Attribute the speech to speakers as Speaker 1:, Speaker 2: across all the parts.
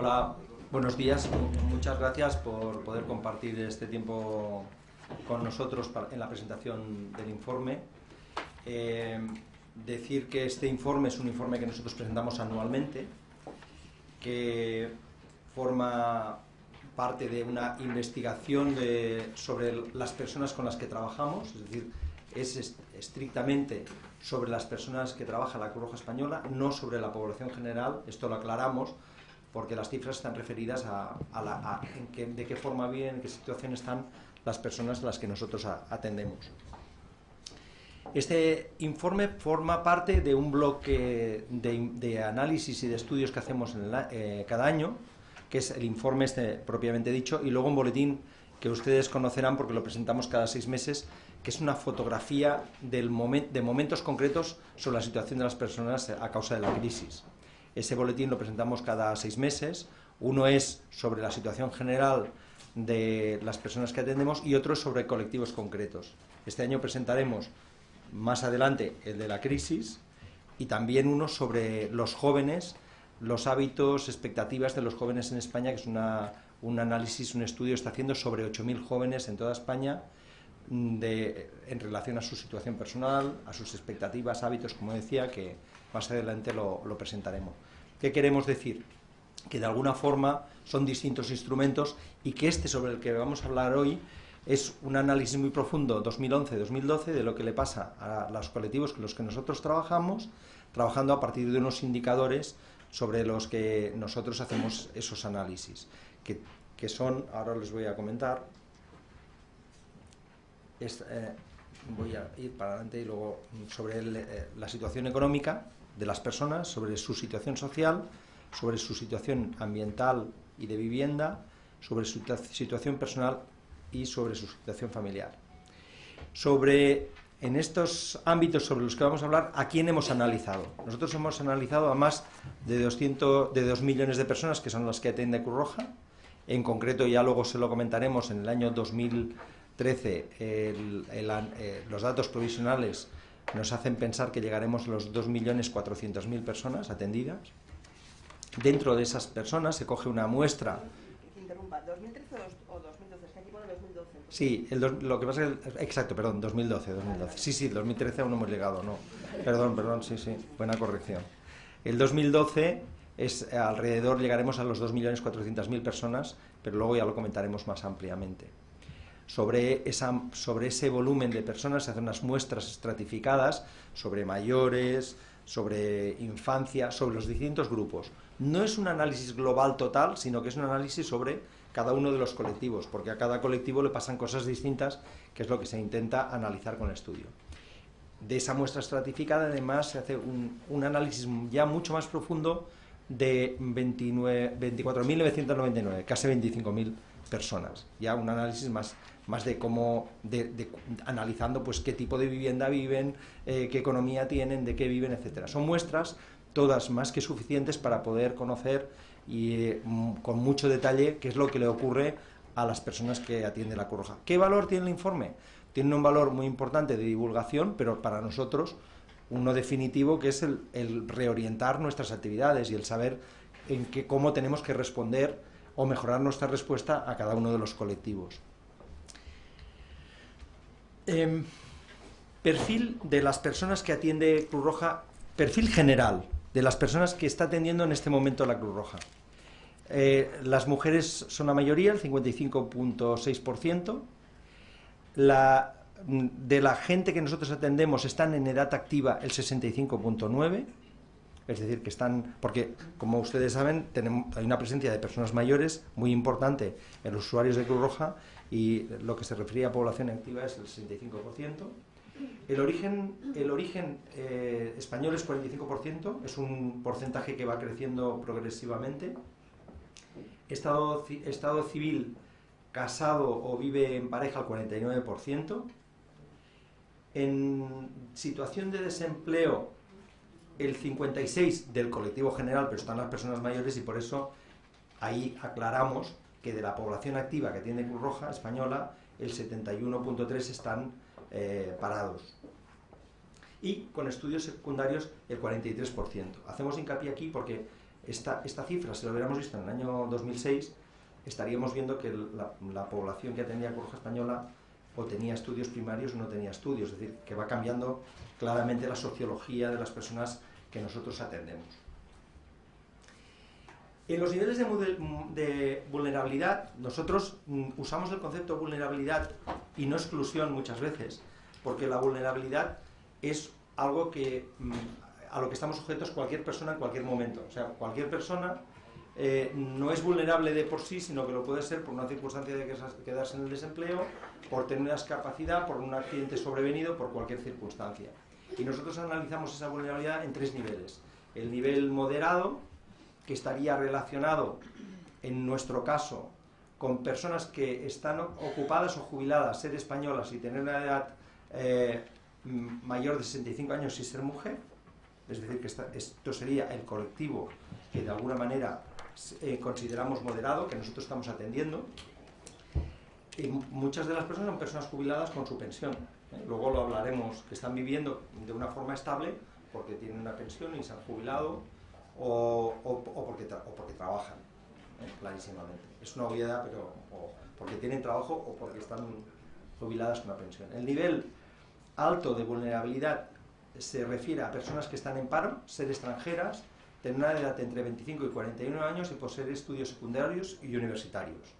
Speaker 1: Hola, buenos días. Muchas gracias por poder compartir este tiempo con nosotros en la presentación del informe. Eh, decir que este informe es un informe que nosotros presentamos anualmente, que forma parte de una investigación sobre las personas con las que trabajamos, es decir, es estrictamente sobre las personas que trabaja la Cruz Roja Española, no sobre la población general, esto lo aclaramos, porque las cifras están referidas a, de qué forma viven, en qué situación están las personas a las que nosotros atendemos. Este informe forma parte de un bloque de, análisis y de estudios que hacemos eh, cada año, que es el informe este propiamente dicho, y luego un boletín que ustedes conocerán porque lo presentamos cada seis meses, que es una fotografía del de momentos concretos sobre la situación de las personas a causa de la crisis. Ese boletín lo presentamos cada seis meses. Uno es sobre la situación general de las personas que atendemos y otro sobre colectivos concretos. Este año presentaremos más adelante el de la crisis y también uno sobre los jóvenes, los hábitos, expectativas de los jóvenes en España, que es un análisis, un estudio está haciendo sobre 8.000 jóvenes en toda España mm, en relación a su situación personal, a sus expectativas, hábitos, como decía, que más adelante lo, presentaremos. ¿Qué queremos decir? Que de alguna forma son distintos instrumentos y que este sobre el que vamos a hablar hoy es un análisis muy profundo 2011-2012 de lo que le pasa a los colectivos con los que nosotros trabajamos, trabajando a partir de unos indicadores sobre los que nosotros hacemos esos análisis, que, son, ahora les voy a comentar, eh, voy a ir para adelante y luego sobre eh, la situación económica, de las personas, sobre su situación social, sobre su situación ambiental y de vivienda, sobre su situación personal y sobre su situación familiar. Sobre, en estos ámbitos sobre los que vamos a hablar, ¿a quién hemos analizado? Nosotros hemos analizado a más de, 200, de 2 millones de personas, que son las que atiende Cruz Roja. En concreto, ya luego se lo comentaremos, en el año 2013 eh, los datos provisionales nos hacen pensar que llegaremos a los 2.400.000 personas atendidas. Dentro de esas personas se coge una muestra...
Speaker 2: Interrumpa, ¿2013 o 2012? Es que aquí pone 2012.
Speaker 1: Sí, el lo que pasa es que... Exacto, perdón, 2012, 2012. Sí, sí, 2013 aún no hemos llegado, no. Perdón, perdón, sí, sí, buena corrección. El 2012 es alrededor, llegaremos a los 2.400.000 personas, pero luego ya lo comentaremos más ampliamente sobre, esa, sobre ese volumen de personas, se hacen unas muestras estratificadas sobre mayores, sobre infancia, sobre los distintos grupos. No es un análisis global total, sino que es un análisis sobre cada uno de los colectivos, porque a cada colectivo le pasan cosas distintas, que es lo que se intenta analizar con el estudio. De esa muestra estratificada, además, se hace un, un análisis ya mucho más profundo de 24.999, casi 25.000 personas. Ya un análisis más más de cómo, analizando pues qué tipo de vivienda viven, eh, qué economía tienen, de qué viven, etcétera. Son muestras todas más que suficientes para poder conocer y eh, con mucho detalle qué es lo que le ocurre a las personas que atiende la Cruz. ¿Qué valor tiene el informe? Tiene un valor muy importante de divulgación, pero para nosotros uno definitivo que es el, reorientar nuestras actividades y el saber en qué, cómo tenemos que responder o mejorar nuestra respuesta a cada uno de los colectivos. Em, perfil de las personas que atiende Cruz Roja, perfil general de las personas que está atendiendo en este momento la Cruz Roja. Eh, las mujeres son la mayoría, el 55.6%. de la gente que nosotros atendemos están en edad activa el 65.9%. Es decir, que están, porque como ustedes saben, tenemos, hay una presencia de personas mayores muy importante en los usuarios de Cruz Roja y lo que se refería a población activa es el 65%. El origen, el origen eh, español es 45%, es un porcentaje que va creciendo progresivamente. Estado, estado civil, casado o vive en pareja, el 49%. En situación de desempleo, el 56% del colectivo general, pero están las personas mayores y por eso ahí aclaramos que de la población activa que tiene Cruz Roja española, el 71.3 están eh, parados. Y con estudios secundarios el 43%. Hacemos hincapié aquí porque esta, esta cifra, si lo hubiéramos visto en el año 2006, estaríamos viendo que la, la población que atendía Cruz Roja Española o tenía estudios primarios o no tenía estudios, es decir, que va cambiando claramente la sociología de las personas que nosotros atendemos. En los niveles de, vulnerabilidad, nosotros mm, usamos el concepto vulnerabilidad y no exclusión muchas veces, porque la vulnerabilidad es algo que, mm, a lo que estamos sujetos cualquier persona en cualquier momento. O sea, cualquier persona eh, no es vulnerable de por sí, sino que lo puede ser por una circunstancia de quedarse en el desempleo, por tener una discapacidad, por un accidente sobrevenido, por cualquier circunstancia. Y nosotros analizamos esa vulnerabilidad en tres niveles. El nivel moderado, que estaría relacionado, en nuestro caso, con personas que están ocupadas o jubiladas, ser españolas y tener una edad eh, mayor de 65 años y ser mujer, es decir, que esto sería el colectivo que de alguna manera eh, consideramos moderado, que nosotros estamos atendiendo, y muchas de las personas son personas jubiladas con su pensión. ¿eh? Luego lo hablaremos, que están viviendo de una forma estable porque tienen una pensión y se han jubilado o, porque, porque, trabajan, ¿eh? clarísimamente. Es una obviedad, pero o porque tienen trabajo o porque están jubiladas con una pensión. El nivel alto de vulnerabilidad se refiere a personas que están en paro, ser extranjeras, tener una edad entre 25 y 41 años y poseer estudios secundarios y universitarios.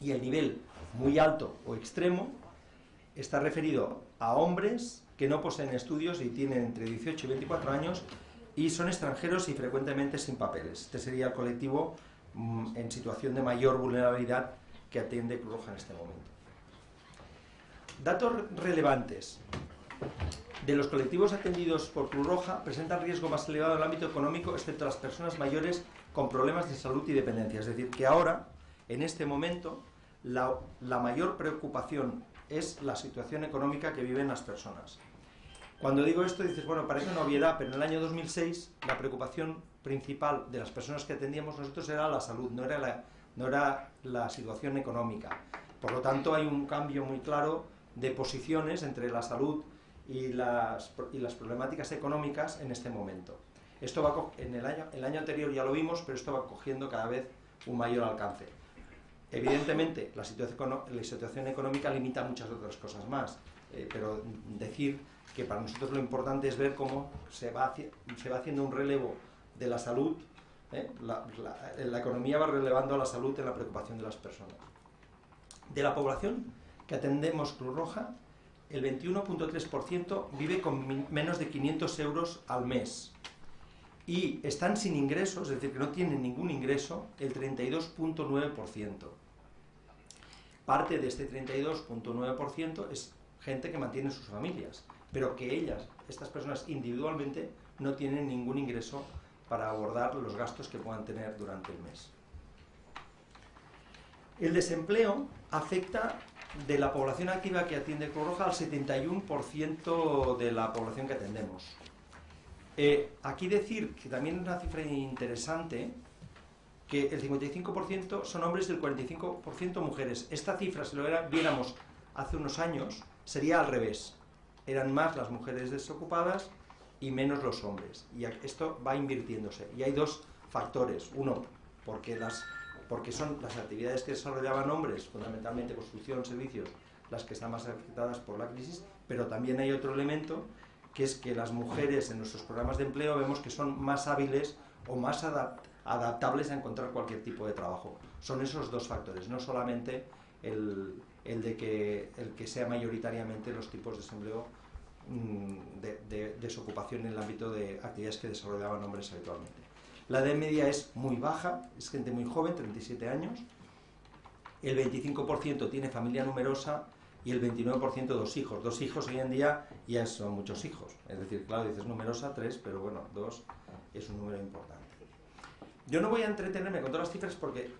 Speaker 1: Y el nivel muy alto o extremo está referido a hombres que no poseen estudios y tienen entre 18 y 24 años y son extranjeros y frecuentemente sin papeles. Este sería el colectivo mm, en situación de mayor vulnerabilidad que atiende Cruz Roja en este momento. Datos relevantes. De los colectivos atendidos por Cruz Roja presentan riesgo más elevado en el ámbito económico, excepto las personas mayores con problemas de salud y dependencia. Es decir, que ahora, en este momento, la, la mayor preocupación es la situación económica que viven las personas. Cuando digo esto dices, bueno, parece una obviedad, pero en el año 2006 la preocupación principal de las personas que atendíamos nosotros era la salud, no era la, no era la situación económica. Por lo tanto, hay un cambio muy claro de posiciones entre la salud y las, y las problemáticas económicas en este momento. Esto va en el año, el año anterior ya lo vimos, pero esto va cogiendo cada vez un mayor alcance. Evidentemente, la situación, la situación económica limita muchas otras cosas más, eh, pero decir que para nosotros lo importante es ver cómo se va, se va haciendo un relevo de la salud, ¿eh? la, la economía va relevando a la salud en la preocupación de las personas. De la población que atendemos Cruz Roja, el 21.3% vive con menos de 500 euros al mes y están sin ingresos, es decir, que no tienen ningún ingreso, el 32.9%. Parte de este 32.9% es gente que mantiene sus familias, pero que ellas, estas personas individualmente, no tienen ningún ingreso para abordar los gastos que puedan tener durante el mes. El desempleo afecta de la población activa que atiende Cruz Roja al 71% de la población que atendemos. Eh, aquí decir que también es una cifra interesante, que el 55% son hombres y el 45% mujeres. Esta cifra, si lo viéramos hace unos años, sería al revés. Eran más las mujeres desocupadas y menos los hombres. Y esto va invirtiéndose. Y hay dos factores. Uno, porque las porque son las actividades que desarrollaban hombres, fundamentalmente construcción, servicios, las que están más afectadas por la crisis, pero también hay otro elemento, que es que las mujeres en nuestros programas de empleo vemos que son más hábiles o más adaptables a encontrar cualquier tipo de trabajo. Son esos dos factores, no solamente el, de que, el que sea mayoritariamente los tipos de desempleo mm, de, de desocupación en el ámbito de actividades que desarrollaban hombres habitualmente. La edad media es muy baja, es gente muy joven, 37 años. El 25% tiene familia numerosa y el 29% dos hijos. Dos hijos hoy en día ya son muchos hijos. Es decir, claro, dices numerosa, tres, pero bueno, dos es un número importante. Yo no voy a entretenerme con todas las cifras porque eh,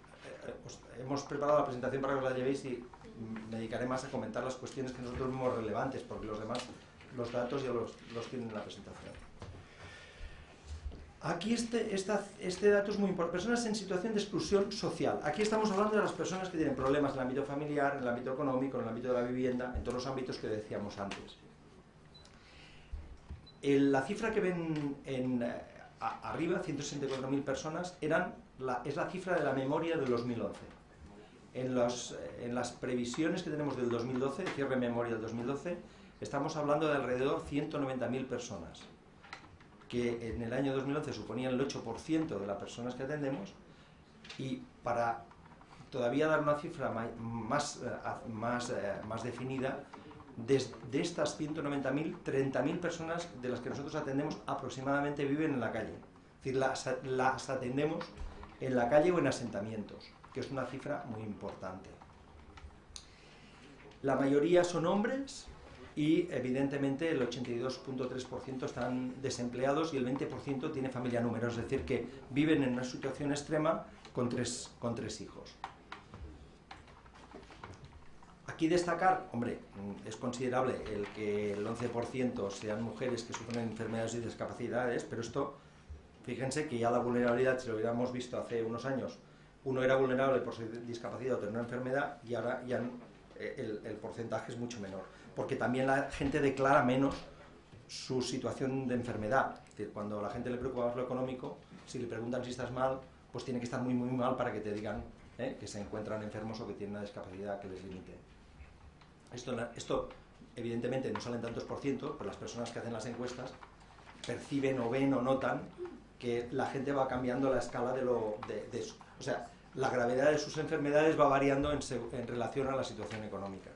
Speaker 1: pues, hemos preparado la presentación para que la llevéis y me dedicaré más a comentar las cuestiones que nosotros vemos relevantes, porque los demás, los datos ya los, tienen en la presentación. Aquí este, este dato es muy importante. Personas en situación de exclusión social. Aquí estamos hablando de las personas que tienen problemas en el ámbito familiar, en el ámbito económico, en el ámbito de la vivienda, en todos los ámbitos que decíamos antes. la cifra que ven en, arriba, 164.000 personas, eran la, es la cifra de la memoria del 2011. En, las previsiones que tenemos del 2012, cierre memoria del 2012, estamos hablando de alrededor 190.000 personas, que en el año 2011 suponían el 8% de las personas que atendemos, y para todavía dar una cifra más, eh, más, eh, más definida, de, estas 190.000, 30.000 personas de las que nosotros atendemos aproximadamente viven en la calle. Es decir, las atendemos en la calle o en asentamientos, que es una cifra muy importante. La mayoría son hombres y evidentemente el 82.3% están desempleados y el 20% tiene familia numerosa, es decir, que viven en una situación extrema con tres, con tres hijos. Aquí destacar, hombre, es considerable el que el 11% sean mujeres que sufren enfermedades y discapacidades, pero esto, fíjense que ya la vulnerabilidad, si lo hubiéramos visto hace unos años, uno era vulnerable por su discapacidad o tener una enfermedad y ahora ya eh, el, porcentaje es mucho menor, porque también la gente declara menos su situación de enfermedad. Cuando a la gente le preocupa más lo económico, si le preguntan si estás mal, pues tiene que estar muy muy mal para que te digan eh, que se encuentran enfermos o que tienen una discapacidad que les limite. Esto, evidentemente no salen tantos por ciento, pero las personas que hacen las encuestas perciben o ven o notan que la gente va cambiando la escala de, lo, de, eso. O sea, la gravedad de sus enfermedades va variando en, relación a la situación económica.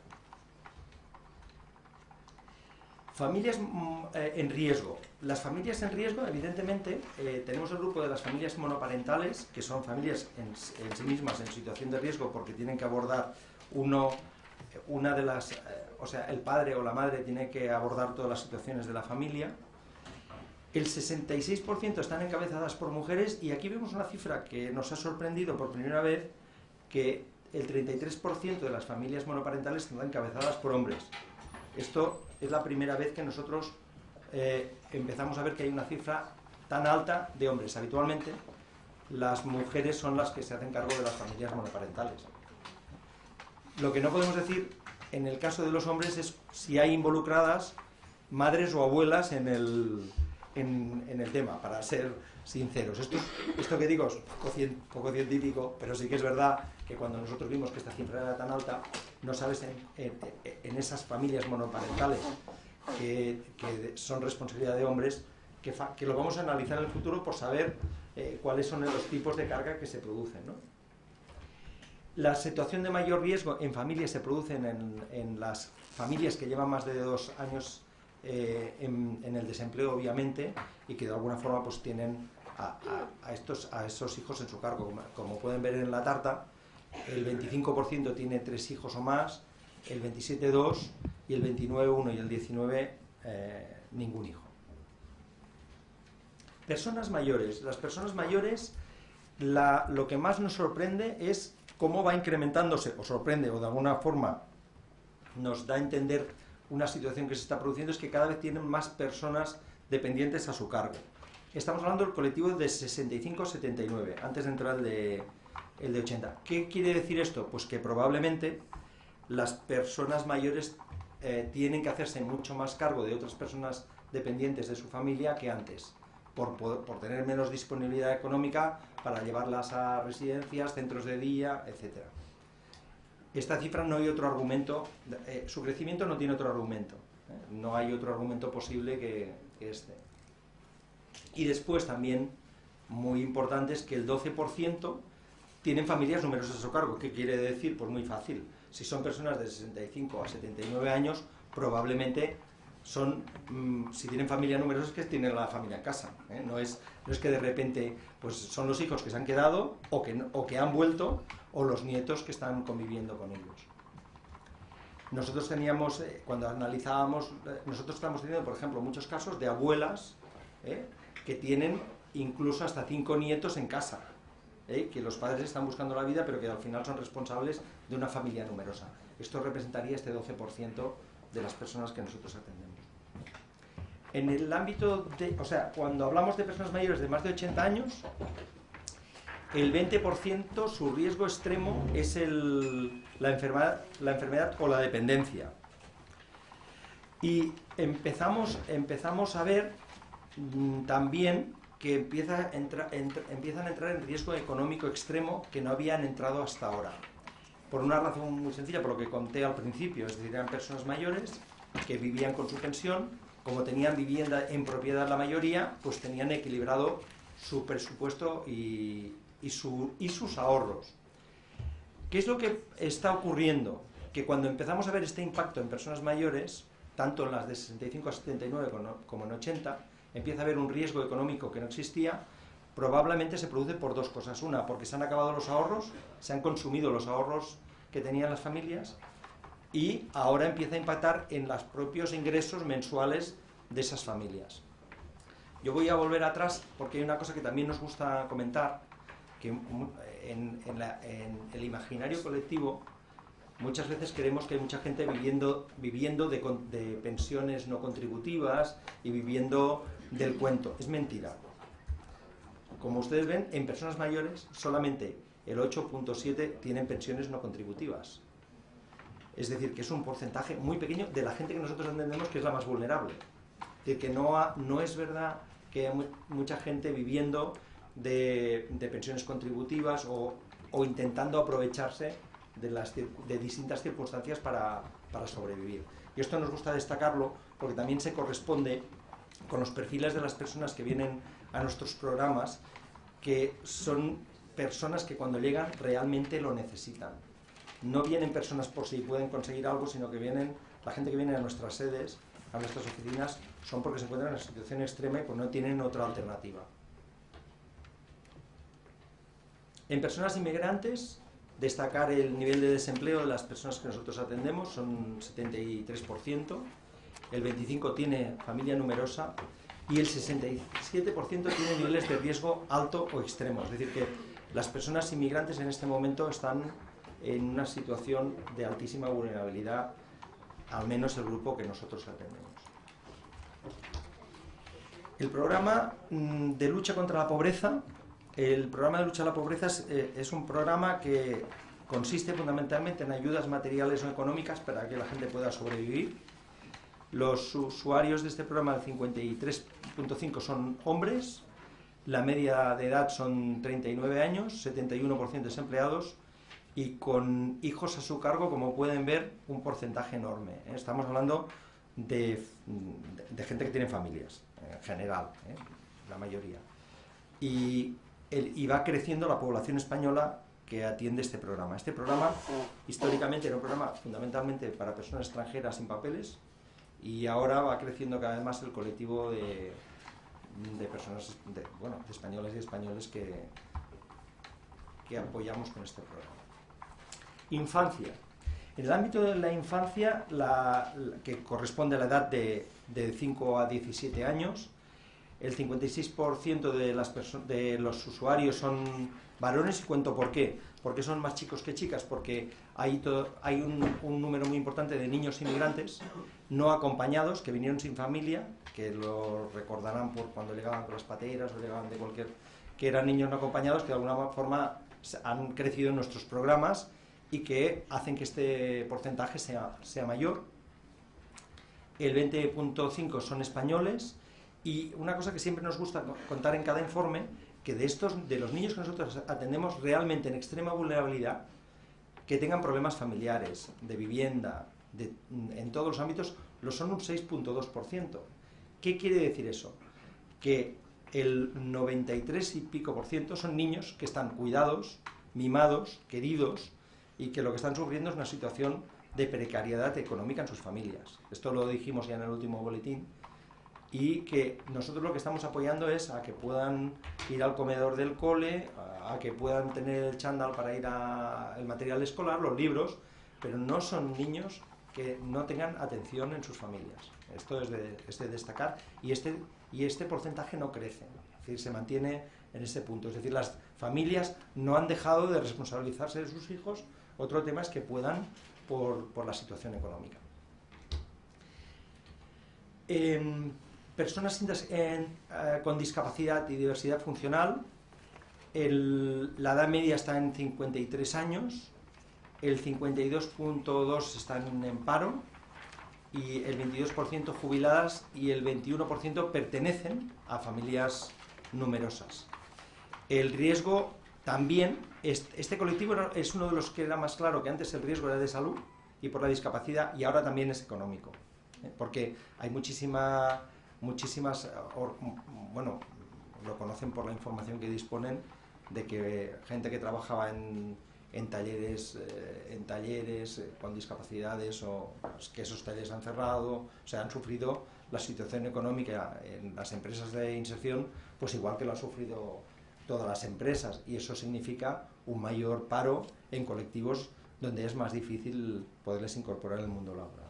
Speaker 1: Familias mm, eh, en riesgo. Las familias en riesgo, evidentemente, eh, tenemos el grupo de las familias monoparentales, que son familias en, sí mismas en situación de riesgo porque tienen que abordar uno una de las, eh, o sea, el padre o la madre tiene que abordar todas las situaciones de la familia. El 66% están encabezadas por mujeres y aquí vemos una cifra que nos ha sorprendido por primera vez, que el 33% de las familias monoparentales están encabezadas por hombres. Esto es la primera vez que nosotros eh, empezamos a ver que hay una cifra tan alta de hombres. Habitualmente las mujeres son las que se hacen cargo de las familias monoparentales. Lo que no podemos decir en el caso de los hombres es si hay involucradas madres o abuelas en el, en, el tema, para ser sinceros. Esto, esto que digo es poco, científico, pero sí que es verdad que cuando nosotros vimos que esta cifra era tan alta, no sabes en, esas familias monoparentales que, son responsabilidad de hombres, que, que, lo vamos a analizar en el futuro por saber eh, cuáles son los tipos de carga que se producen. ¿no? La situación de mayor riesgo en familias se produce en, las familias que llevan más de dos años eh, en, el desempleo, obviamente, y que de alguna forma pues tienen a, estos, a esos hijos en su cargo. Como, pueden ver en la tarta, el 25% tiene tres hijos o más, el 27 dos y el 29 uno y el 19 eh, ningún hijo. Personas mayores. Las personas mayores, lo que más nos sorprende es cómo va incrementándose, o sorprende, o de alguna forma nos da a entender una situación que se está produciendo, es que cada vez tienen más personas dependientes a su cargo. Estamos hablando del colectivo de 65-79, antes de entrar el de, el de 80. ¿Qué quiere decir esto? Pues que probablemente las personas mayores eh, tienen que hacerse mucho más cargo de otras personas dependientes de su familia que antes por, por, tener menos disponibilidad económica para llevarlas a residencias, centros de día, etc. Esta cifra no hay otro argumento, eh, su crecimiento no tiene otro argumento, ¿eh? no hay otro argumento posible que, que, este. Y después también, muy importante, es que el 12% tienen familias numerosas a su cargo. ¿Qué quiere decir? Pues muy fácil. Si son personas de 65 a 79 años, probablemente son, mm, si tienen familia numerosa, es que tienen la familia en casa. ¿eh? No, es, no es que de repente pues son los hijos que se han quedado o que, o que han vuelto o los nietos que están conviviendo con ellos. Nosotros teníamos, eh, cuando analizábamos, eh, nosotros estamos teniendo, por ejemplo, muchos casos de abuelas que tienen incluso hasta cinco nietos en casa, que los padres están buscando la vida, pero que al final son responsables de una familia numerosa. Esto representaría este 12% de las personas que nosotros atendemos. En el ámbito de, o sea, cuando hablamos de personas mayores de más de 80 años, el 20% su riesgo extremo es la, enfermedad, o la dependencia. Y empezamos, empezamos a ver mm, también que empieza empiezan a entrar en riesgo económico extremo que no habían entrado hasta ahora. Por una razón muy sencilla, por lo que conté al principio, es decir, eran personas mayores que vivían con su pensión, como tenían vivienda en propiedad la mayoría, pues tenían equilibrado su presupuesto y, y, su, y sus ahorros. ¿Qué es lo que está ocurriendo? Que cuando empezamos a ver este impacto en personas mayores, tanto en las de 65 a 79 como en 80, empieza a haber un riesgo económico que no existía, probablemente se produce por dos cosas. Una, porque se han acabado los ahorros, se han consumido los ahorros que tenían las familias y ahora empieza a impactar en los propios ingresos mensuales de esas familias. Yo voy a volver atrás porque hay una cosa que también nos gusta comentar, que en, el imaginario colectivo muchas veces creemos que hay mucha gente viviendo, viviendo de, de pensiones no contributivas y viviendo del cuento. Es mentira. Como ustedes ven, en personas mayores solamente el 8.7 tienen pensiones no contributivas. Es decir, que es un porcentaje muy pequeño de la gente que nosotros entendemos que es la más vulnerable. Es decir, que no, no es verdad que hay mucha gente viviendo de, pensiones contributivas o, intentando aprovecharse de, de distintas circunstancias para, para sobrevivir. Y esto nos gusta destacarlo porque también se corresponde con los perfiles de las personas que vienen a nuestros programas, que son personas que cuando llegan realmente lo necesitan. No vienen personas por si pueden conseguir algo, sino que vienen, la gente que viene a nuestras sedes, a nuestras oficinas, son porque se encuentran en una situación extrema y pues no tienen otra alternativa. En personas inmigrantes, destacar el nivel de desempleo de las personas que nosotros atendemos, son 73%, el 25% tiene familia numerosa y el 67% tiene niveles de riesgo alto o extremo. Es decir, que las personas inmigrantes en este momento están en una situación de altísima vulnerabilidad, al menos el grupo que nosotros atendemos. El programa mm, de lucha contra la pobreza, el programa de lucha contra la pobreza es, eh, es un programa que consiste fundamentalmente en ayudas materiales o económicas para que la gente pueda sobrevivir. Los usuarios de este programa, el 53.5 son hombres, la media de edad son 39 años, 71% desempleados y con hijos a su cargo, como pueden ver, un porcentaje enorme. ¿eh? Estamos hablando de, gente que tiene familias, en general, ¿eh? la mayoría. Y, y va creciendo la población española que atiende este programa. Este programa, históricamente, era un programa fundamentalmente para personas extranjeras sin papeles, y ahora va creciendo cada vez más el colectivo de, de personas, de, bueno, de españoles y españoles que, que apoyamos con este programa. Infancia. En el ámbito de la infancia, la, que corresponde a la edad de, de 5 a 17 años, el 56% de, las de los usuarios son varones y cuento por qué. Porque son más chicos que chicas, porque hay, hay un, un, número muy importante de niños inmigrantes no acompañados que vinieron sin familia, que lo recordarán por cuando llegaban con las pateras o llegaban de cualquier... que eran niños no acompañados que de alguna forma han crecido en nuestros programas y que hacen que este porcentaje sea, sea mayor. El 20.5 son españoles y una cosa que siempre nos gusta contar en cada informe, que de estos, de los niños que nosotros atendemos realmente en extrema vulnerabilidad, que tengan problemas familiares, de vivienda, en todos los ámbitos, lo son un 6.2%. ¿Qué quiere decir eso? Que el 93 y pico por ciento son niños que están cuidados, mimados, queridos, y que lo que están sufriendo es una situación de precariedad económica en sus familias. Esto lo dijimos ya en el último boletín, y que nosotros lo que estamos apoyando es a que puedan ir al comedor del cole, a, que puedan tener el chándal para ir al material escolar, los libros, pero no son niños que no tengan atención en sus familias. Esto es de, destacar y este, y este porcentaje no crece, es decir, se mantiene en ese punto. Es decir, las familias no han dejado de responsabilizarse de sus hijos, otro tema es que puedan por, la situación económica. personas eh, con discapacidad y diversidad funcional, la edad media está en 53 años, el 52.2% están en paro y el 22% jubiladas y el 21% pertenecen a familias numerosas. El riesgo también, este colectivo es uno de los que era más claro que antes el riesgo era de salud y por la discapacidad y ahora también es económico. ¿eh? Porque hay muchísima, muchísimas, bueno, lo conocen por la información que disponen de que gente que trabajaba en, en talleres, eh, en talleres eh, con discapacidades o que esos talleres han cerrado, o sea, han sufrido la situación económica en las empresas de inserción, pues igual que lo han sufrido todas las empresas y eso significa un mayor paro en colectivos donde es más difícil poderles incorporar el mundo laboral.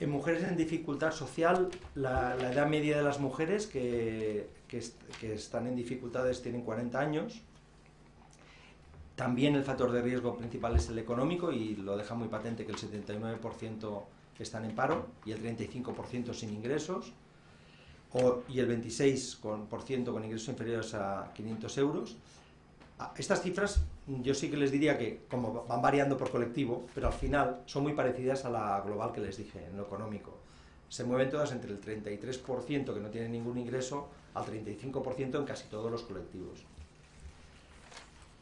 Speaker 1: En mujeres en dificultad social, la, edad media de las mujeres que, que, están en dificultades tienen 40 años. También el factor de riesgo principal es el económico y lo deja muy patente que el 79% están en paro y el 35% sin ingresos y el 26% con ingresos inferiores a 500 euros. Estas cifras yo sí que les diría que, como van variando por colectivo, pero al final son muy parecidas a la global que les dije, en lo económico. Se mueven todas entre el 33% que no tienen ningún ingreso al 35% en casi todos los colectivos.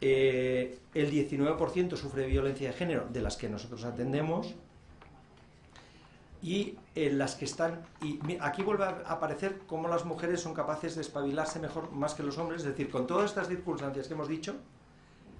Speaker 1: Eh, el 19% sufre violencia de género, de las que nosotros atendemos, y en las que están, y aquí vuelve a aparecer cómo las mujeres son capaces de espabilarse mejor más que los hombres, es decir, con todas estas circunstancias que hemos dicho,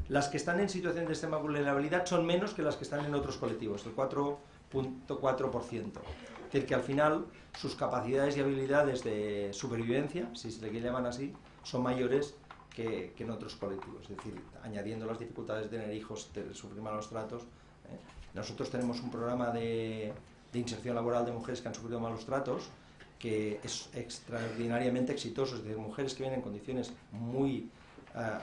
Speaker 1: las que están en situación de extrema vulnerabilidad son menos que las que están en otros colectivos, el 4.4%. Es decir, que al final sus capacidades y habilidades de supervivencia, si se le llaman así, son mayores que, en otros colectivos. Es decir, añadiendo las dificultades de tener hijos, de sufrir malos tratos. ¿eh? Nosotros tenemos un programa de de inserción laboral de mujeres que han sufrido malos tratos, que es extraordinariamente exitoso, es decir, mujeres que vienen en condiciones muy, eh,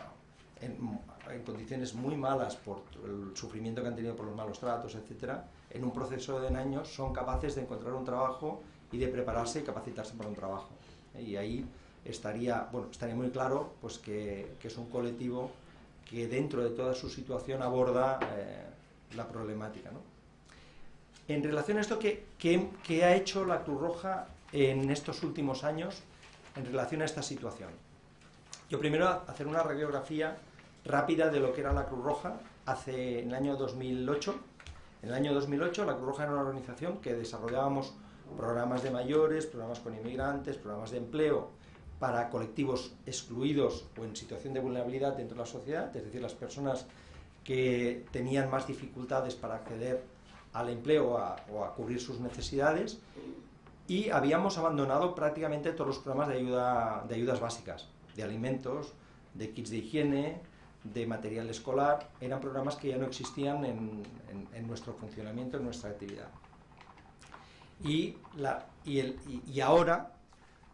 Speaker 1: en, condiciones muy malas por el sufrimiento que han tenido por los malos tratos, etcétera, en un proceso de años son capaces de encontrar un trabajo y de prepararse y capacitarse para un trabajo. Y ahí estaría, bueno, estaría muy claro pues que, que es un colectivo que dentro de toda su situación aborda eh, la problemática. ¿no? En relación a esto, ¿qué, ha hecho la Cruz Roja en estos últimos años en relación a esta situación? Yo primero hacer una radiografía rápida de lo que era la Cruz Roja hace en el año 2008. En el año 2008 la Cruz Roja era una organización que desarrollábamos programas de mayores, programas con inmigrantes, programas de empleo para colectivos excluidos o en situación de vulnerabilidad dentro de la sociedad, es decir, las personas que tenían más dificultades para acceder al empleo o a cubrir sus necesidades y habíamos abandonado prácticamente todos los programas de, ayuda, de ayudas básicas, de alimentos, de kits de higiene, de material escolar, eran programas que ya no existían en, nuestro funcionamiento, en nuestra actividad. Y, ahora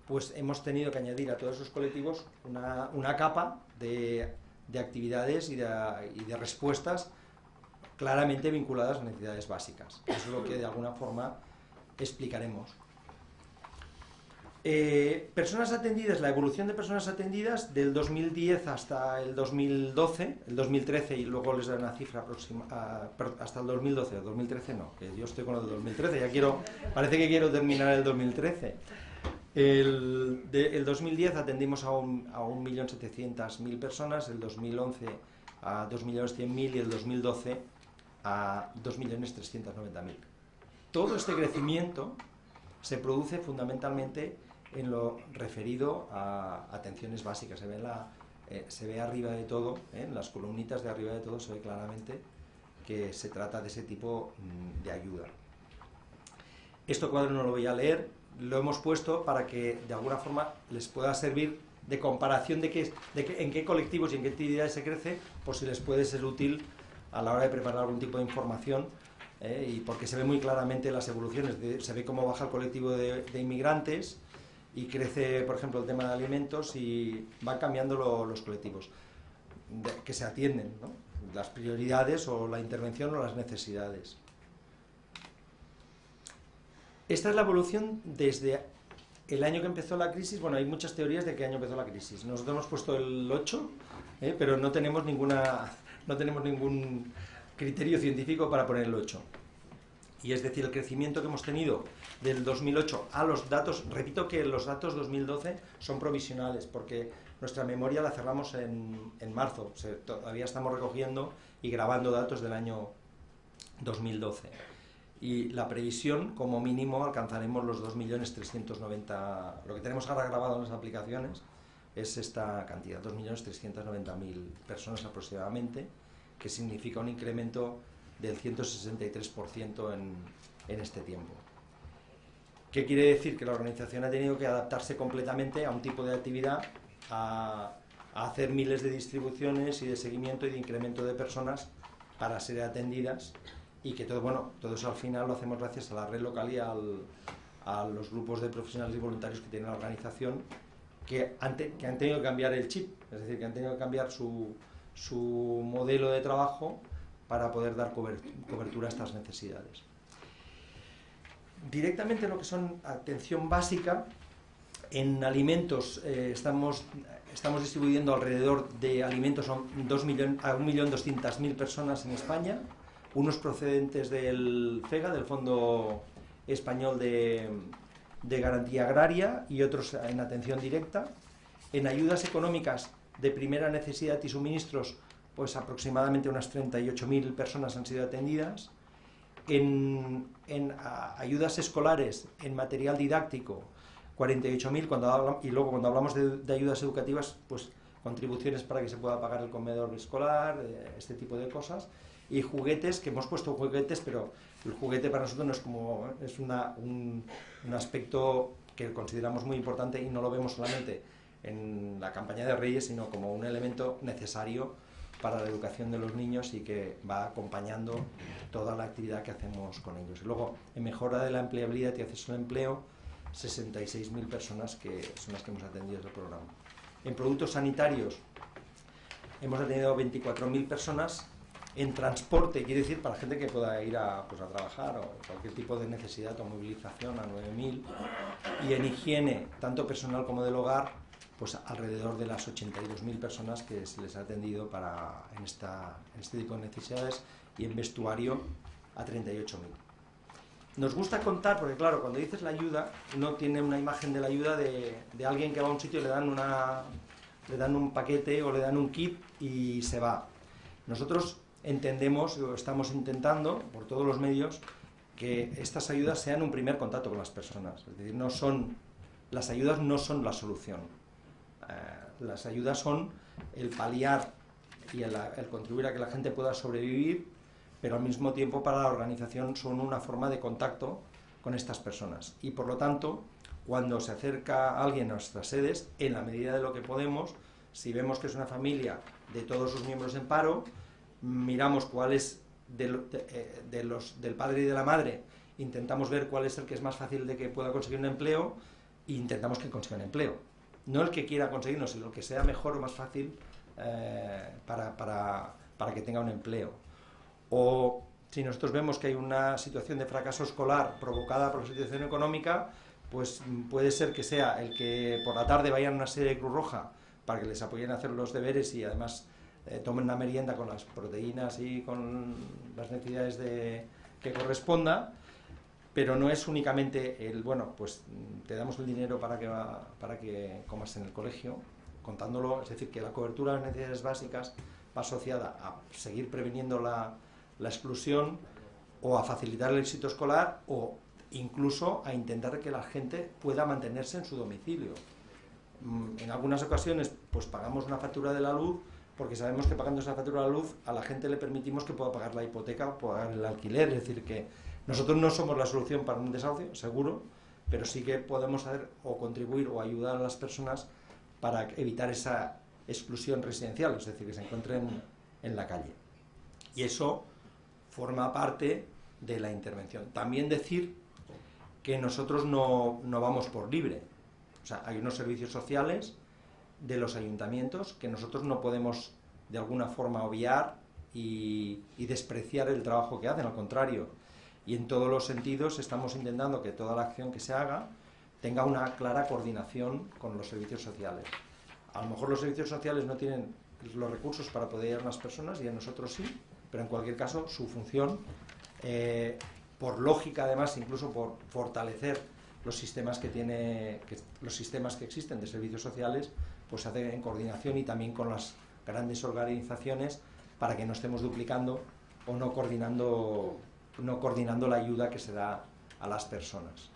Speaker 1: pues hemos tenido que añadir a todos esos colectivos una, capa de, de actividades y de, y de respuestas claramente vinculadas a necesidades básicas. Eso es lo que de alguna forma explicaremos. Eh, personas atendidas, la evolución de personas atendidas del 2010 hasta el 2012, el 2013 y luego les doy una cifra próxima, hasta el 2012, el 2013 no, que yo estoy con el 2013, ya quiero, parece que quiero terminar el 2013. El, el 2010 atendimos a 1.700.000 personas, el 2011 a 2.100.000 y el 2012 a 2.390.000. Todo este crecimiento se produce fundamentalmente en lo referido a atenciones básicas. Se ve, la, eh, se ve arriba de todo, eh, en las columnitas de arriba de todo se ve claramente que se trata de ese tipo mm, de ayuda. Este cuadro no lo voy a leer, lo hemos puesto para que de alguna forma les pueda servir de comparación de, qué, de en qué colectivos y en qué actividades se crece, por si les puede ser útil a la hora de preparar algún tipo de información eh, y porque se ve muy claramente las evoluciones, se ve cómo baja el colectivo de, inmigrantes y crece, por ejemplo, el tema de alimentos y van cambiando los colectivos que se atienden, las prioridades o la intervención o las necesidades. Esta es la evolución desde el año que empezó la crisis. Bueno, hay muchas teorías de qué año empezó la crisis. Nosotros hemos puesto el 8, eh, pero no tenemos ninguna no tenemos ningún criterio científico para ponerlo hecho. Y es decir, el crecimiento que hemos tenido del 2008 a los datos, repito que los datos 2012 son provisionales, porque nuestra memoria la cerramos en, en marzo, todavía estamos recogiendo y grabando datos del año 2012. Y la previsión, como mínimo, alcanzaremos los 2.390.000, lo que tenemos ahora grabado en las aplicaciones es esta cantidad, 2.390.000 personas aproximadamente, que significa un incremento del 163% en, en este tiempo. ¿Qué quiere decir? Que la organización ha tenido que adaptarse completamente a un tipo de actividad, a, hacer miles de distribuciones y de seguimiento y de incremento de personas para ser atendidas y que todo, bueno, todo eso al final lo hacemos gracias a la red local y al, a los grupos de profesionales y voluntarios que tiene la organización que han, tenido que cambiar el chip, es decir, que han tenido que cambiar su, su modelo de trabajo para poder dar cobertura a estas necesidades. Directamente lo que son atención básica, en alimentos eh, estamos, estamos distribuyendo alrededor de alimentos a 1.200.000 personas en España, unos procedentes del FEGA, del Fondo Español de, de Garantía Agraria, y otros en atención directa. En ayudas económicas de primera necesidad y suministros, pues aproximadamente unas 38.000 personas han sido atendidas. En, ayudas escolares, en material didáctico, 48.000, cuando y luego cuando hablamos de, ayudas educativas, pues contribuciones para que se pueda pagar el comedor escolar, eh, este tipo de cosas, y juguetes, que hemos puesto juguetes, pero el juguete para nosotros no es como, es una, un, aspecto que consideramos muy importante y no lo vemos solamente en la campaña de Reyes, sino como un elemento necesario para la educación de los niños y que va acompañando toda la actividad que hacemos con ellos. luego, en mejora de la empleabilidad y acceso al empleo, 66.000 personas que son las que hemos atendido el programa. En productos sanitarios hemos atendido 24.000 personas. En transporte, quiere decir para gente que pueda ir a, pues, a trabajar o cualquier tipo de necesidad o movilización, a 9.000. Y en higiene, tanto personal como del hogar, pues alrededor de las 82.000 personas que se les ha atendido para, en, esta, este tipo de necesidades y en vestuario a 38.000. Nos gusta contar, porque claro, cuando dices la ayuda, no tiene una imagen de la ayuda de, de alguien que va a un sitio y le dan, una, le dan un paquete o le dan un kit y se va. Nosotros entendemos, o estamos intentando, por todos los medios, que estas ayudas sean un primer contacto con las personas. Es decir, no son, las ayudas no son la solución eh, las ayudas son el paliar y el, contribuir a que la gente pueda sobrevivir, pero al mismo tiempo para la organización son una forma de contacto con estas personas. Y por lo tanto, cuando se acerca alguien a nuestras sedes, en la medida de lo que podemos, si vemos que es una familia de todos sus miembros en paro, miramos cuál es eh, de, los, del padre y de la madre, intentamos ver cuál es el que es más fácil de que pueda conseguir un empleo e intentamos que consiga un empleo no el que quiera conseguirlo, sino el que sea mejor o más fácil eh, para, que tenga un empleo. O si nosotros vemos que hay una situación de fracaso escolar provocada por la situación económica, pues puede ser que sea el que por la tarde vayan a una serie de Cruz Roja para que les apoyen a hacer los deberes y además eh, tomen una merienda con las proteínas y con las necesidades de, que corresponda, pero no es únicamente el, bueno, pues te damos el dinero para que, para que comas en el colegio, contándolo, es decir, que la cobertura de las necesidades básicas va asociada a seguir previniendo la, la exclusión o a facilitar el éxito escolar o incluso a intentar que la gente pueda mantenerse en su domicilio. Mm, en algunas ocasiones pues pagamos una factura de la luz porque sabemos que pagando esa factura de la luz a la gente le permitimos que pueda pagar la hipoteca o pagar el alquiler, es decir, que nosotros no somos la solución para un desahucio, seguro, pero sí que podemos hacer o contribuir o ayudar a las personas para evitar esa exclusión residencial, es decir, que se encuentren en la calle. Y eso forma parte de la intervención. También decir que nosotros no, vamos por libre. O sea, hay unos servicios sociales de los ayuntamientos que nosotros no podemos de alguna forma obviar y despreciar el trabajo que hacen, al contrario y en todos los sentidos estamos intentando que toda la acción que se haga tenga una clara coordinación con los servicios sociales. A lo mejor los servicios sociales no tienen los recursos para poder ir a las personas y a nosotros sí, pero en cualquier caso su función eh, por lógica además, incluso por fortalecer los sistemas que tiene los sistemas que existen de servicios sociales, pues se hace en coordinación y también con las grandes organizaciones para que no estemos duplicando o no coordinando no coordinando la ayuda que se da a las personas.